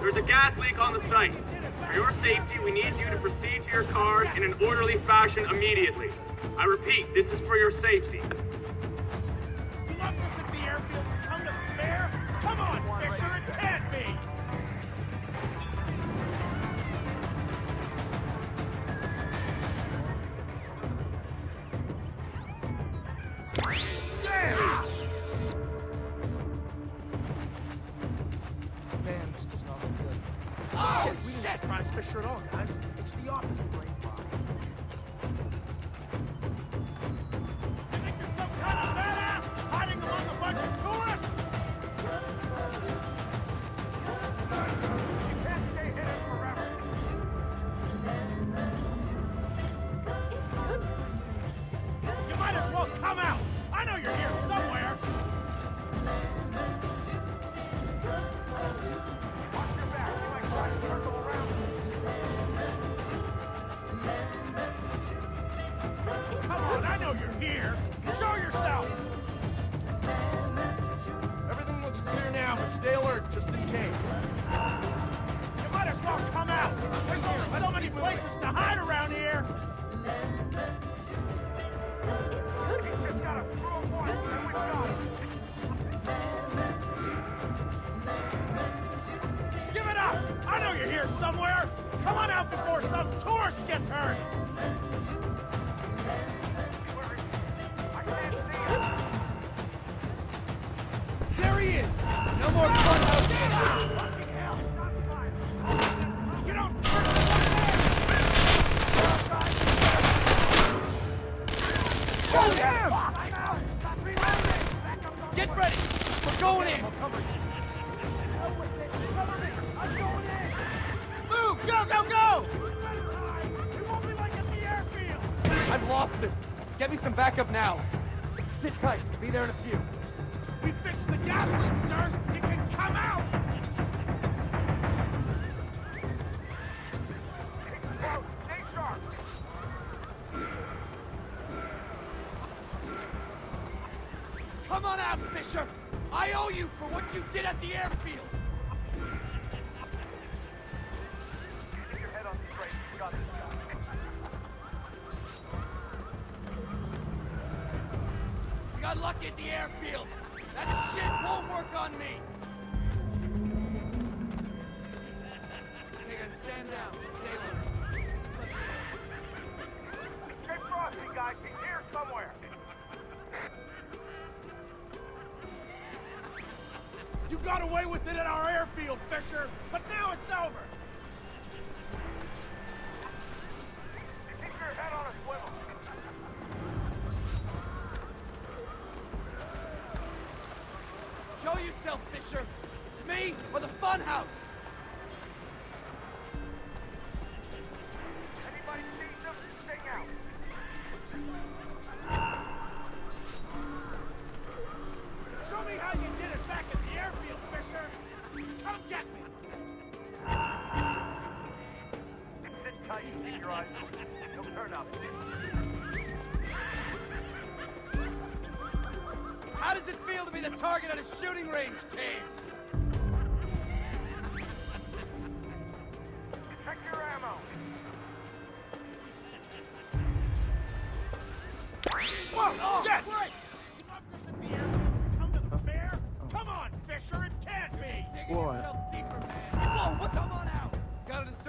There's a gas leak on the site. For your safety, we need you to proceed to your cars in an orderly fashion immediately. I repeat, this is for your safety. In case. You might as well come out. There's only so many places to hide around here. Give it up! I know you're here somewhere! Come on out before some tourist gets hurt! There he is! No more fun house! You don't Shoot him! Get ready! We're going in! Move! Go, go, go! I've lost him. Get me some backup now. Sit tight. Be there in a few. We fixed the gas leak, sir! Come on out, Fisher! I owe you for what you did at the airfield! You got lucky at the airfield! That shit won't work on me! You got away with it at our airfield, Fisher, but now it's over. Keep your head on a swivel. Show yourself, Fisher! It's me or the funhouse!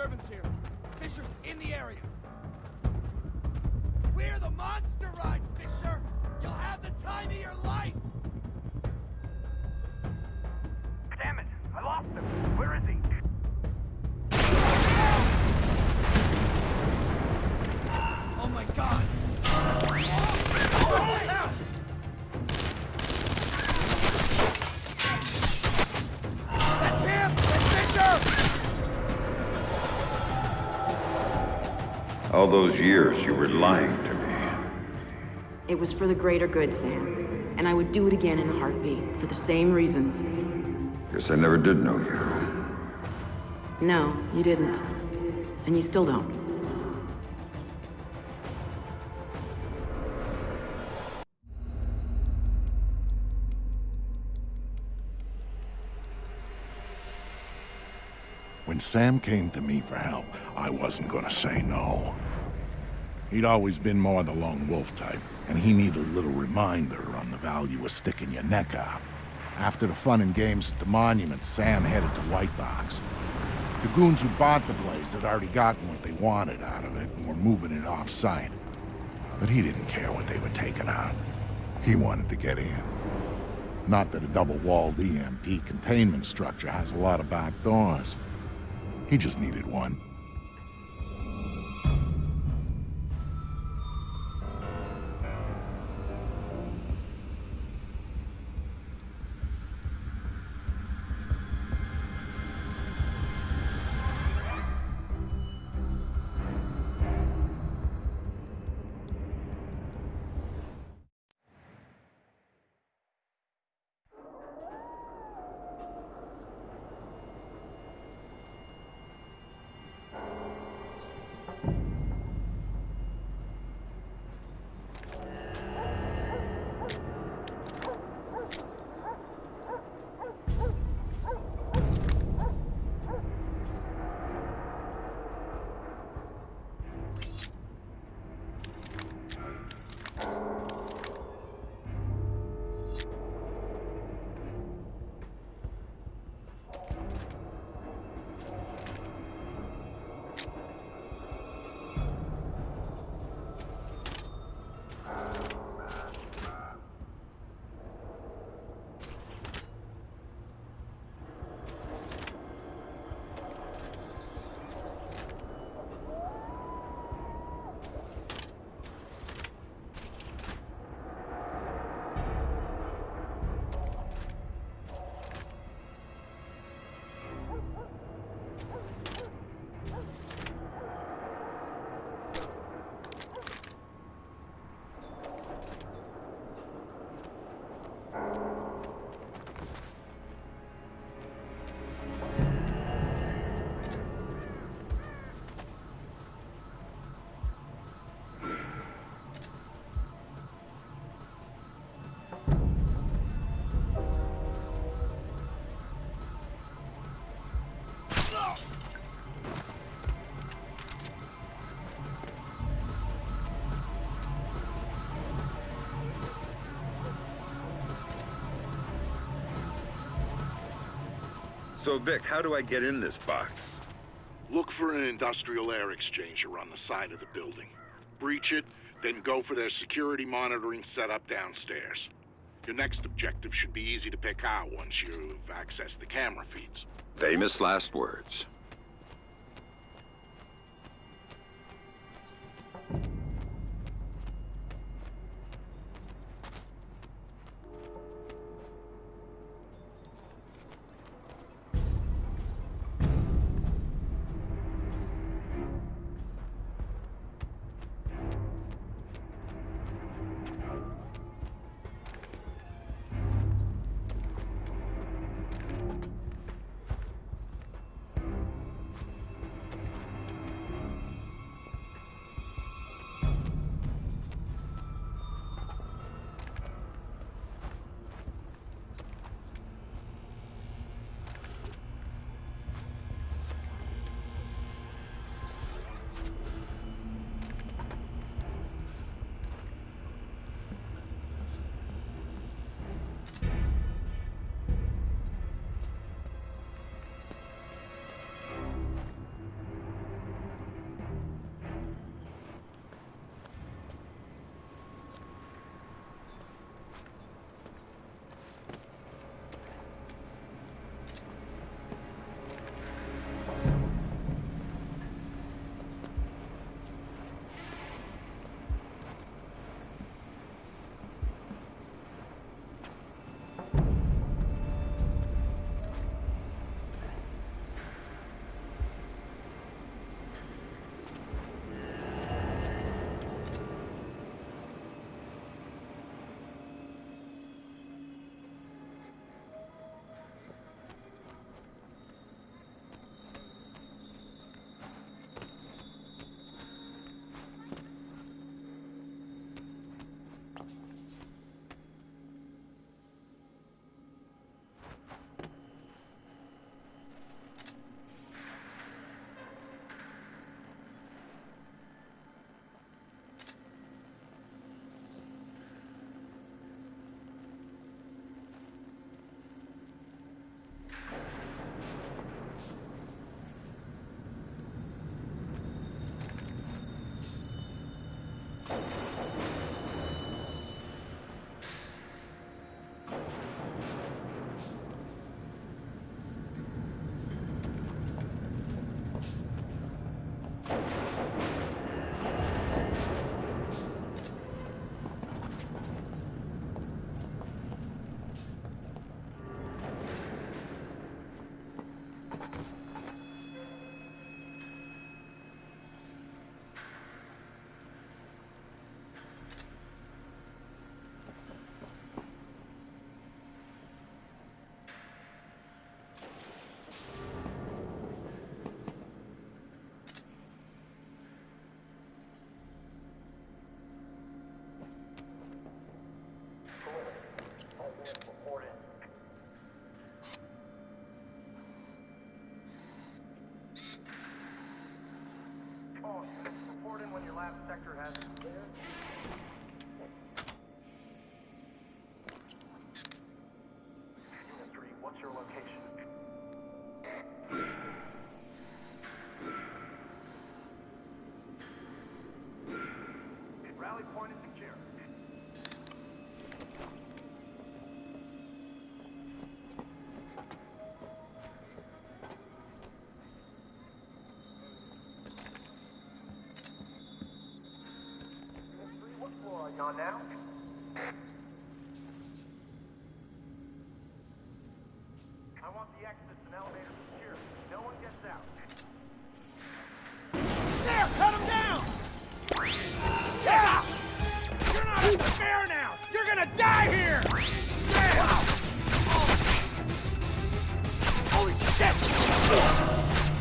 Disturbance here. Fisher's in the area. We're the monster ride, Fisher! You'll have the time of your life! All those years you were lying to me. It was for the greater good, Sam. And I would do it again in a heartbeat, for the same reasons. Guess I never did know you. No, you didn't. And you still don't. When Sam came to me for help, I wasn't gonna say no. He'd always been more the lone wolf type, and he needed a little reminder on the value of sticking your neck out. After the fun and games at the monument, Sam headed to White Box. The goons who bought the place had already gotten what they wanted out of it and were moving it off-site. But he didn't care what they were taking out. He wanted to get in. Not that a double-walled EMP containment structure has a lot of back doors. He just needed one. So, Vic, how do I get in this box? Look for an industrial air exchanger on the side of the building. Breach it, then go for their security monitoring setup downstairs. Your next objective should be easy to pick out once you've accessed the camera feeds. Famous last words. Point is secure. Unit 3, what floor are you on now? I want the exits and elevators secure. No one gets out. There,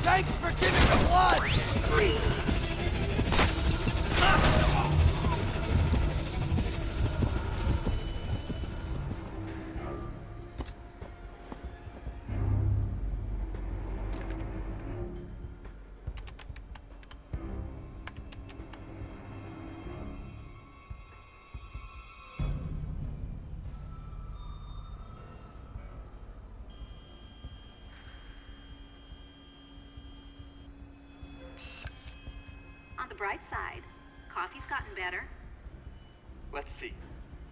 Thanks for giving the blood! Bright side, coffee's gotten better. Let's see.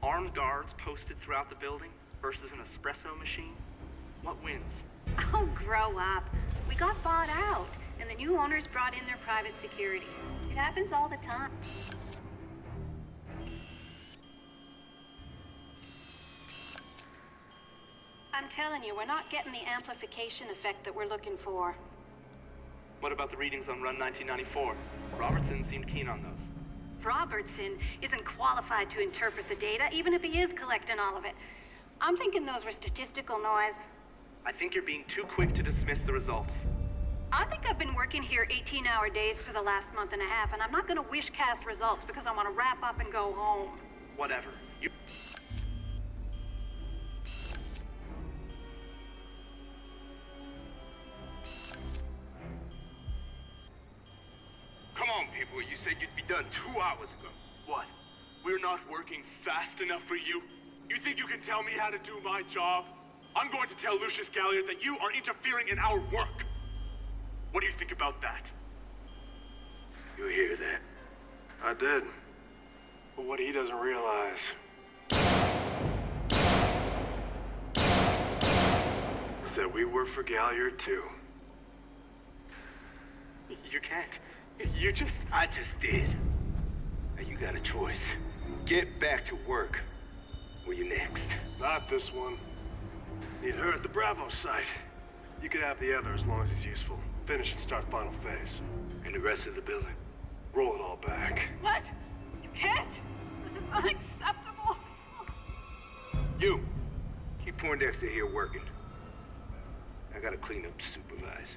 Armed guards posted throughout the building versus an espresso machine. What wins? Oh, grow up. We got bought out, and the new owners brought in their private security. It happens all the time. I'm telling you, we're not getting the amplification effect that we're looking for. What about the readings on Run 1994? Robertson seemed keen on those. Robertson isn't qualified to interpret the data, even if he is collecting all of it. I'm thinking those were statistical noise. I think you're being too quick to dismiss the results. I think I've been working here 18 hour days for the last month and a half, and I'm not gonna wish cast results because I wanna wrap up and go home. Whatever. You. Two hours ago. What? We're not working fast enough for you? You think you can tell me how to do my job? I'm going to tell Lucius Galliard that you are interfering in our work. What do you think about that? You hear that? I did. But what he doesn't realize is that we work for Galliard too. You can't. You just. I just did. Now you got a choice. Get back to work. Or you next. Not this one. Need her at the Bravo site. You can have the other as long as he's useful. Finish and start final phase. And the rest of the building. Roll it all back. What? You can't! This is unacceptable! You! Keep Poindexter here working. I gotta clean up to supervise.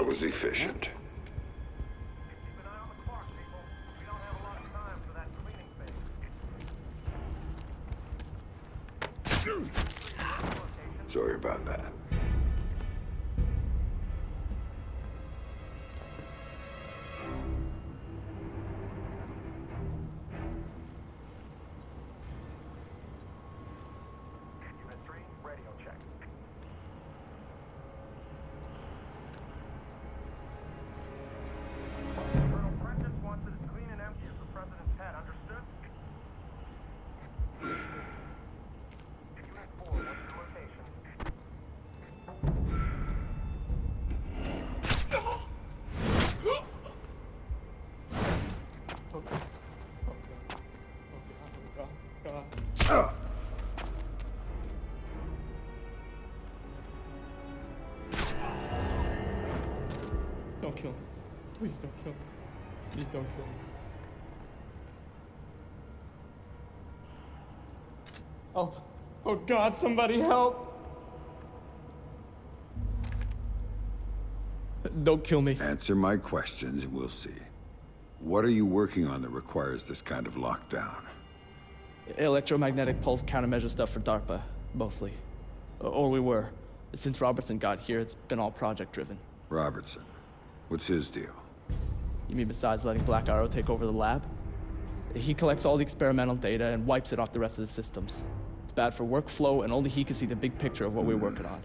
Was efficient. Please don't kill me. Please don't kill me. Help. Oh God, somebody help. Don't kill me. Answer my questions and we'll see. What are you working on that requires this kind of lockdown? Electromagnetic pulse countermeasure stuff for DARPA, mostly. Or we were. Since Robertson got here, it's been all project driven. Robertson. What's his deal? You mean besides letting Black Arrow take over the lab? He collects all the experimental data and wipes it off the rest of the systems. It's bad for workflow, and only he can see the big picture of what we're working on.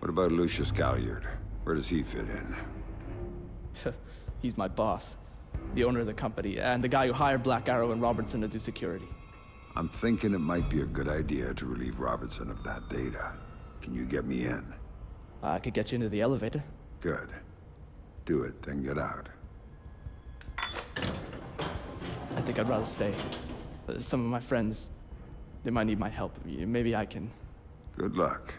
What about Lucius Galliard? Where does he fit in? He's my boss, the owner of the company, and the guy who hired Black Arrow and Robertson to do security. I'm thinking it might be a good idea to relieve Robertson of that data. Can you get me in? I could get you into the elevator. Good. Do it, then get out. I think I'd rather stay. Uh, Some of my friends, they might need my help. Maybe I can. Good luck.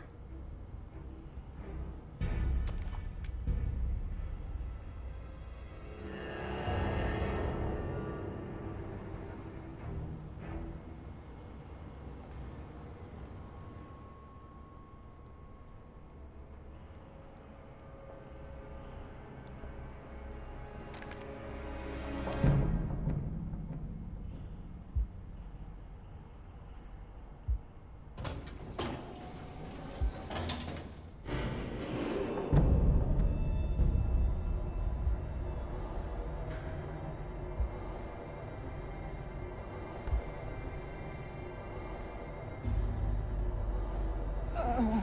Uh,